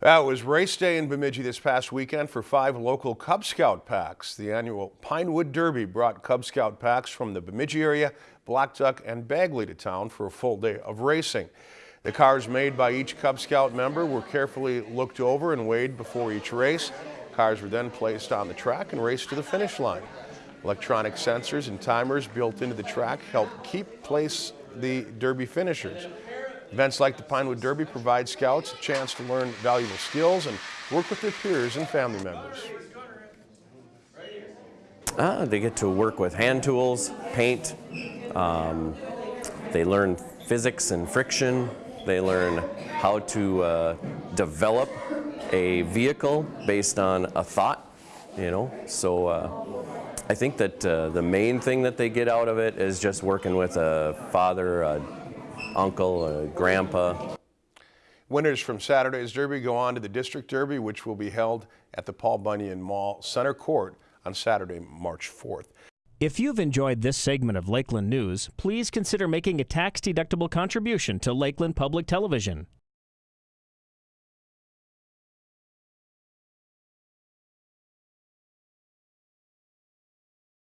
That was race day in Bemidji this past weekend for five local Cub Scout packs. The annual Pinewood Derby brought Cub Scout packs from the Bemidji area, Blackduck and Bagley to town for a full day of racing. The cars made by each Cub Scout member were carefully looked over and weighed before each race. Cars were then placed on the track and raced to the finish line. Electronic sensors and timers built into the track helped keep place the Derby finishers. Events like the Pinewood Derby provide scouts a chance to learn valuable skills and work with their peers and family members. Ah, they get to work with hand tools, paint, um, they learn physics and friction, they learn how to uh, develop a vehicle based on a thought, you know, so uh, I think that uh, the main thing that they get out of it is just working with a father, a uncle, a grandpa. Winners from Saturday's Derby go on to the District Derby, which will be held at the Paul Bunyan Mall Center Court on Saturday, March 4th. If you've enjoyed this segment of Lakeland News, please consider making a tax-deductible contribution to Lakeland Public Television.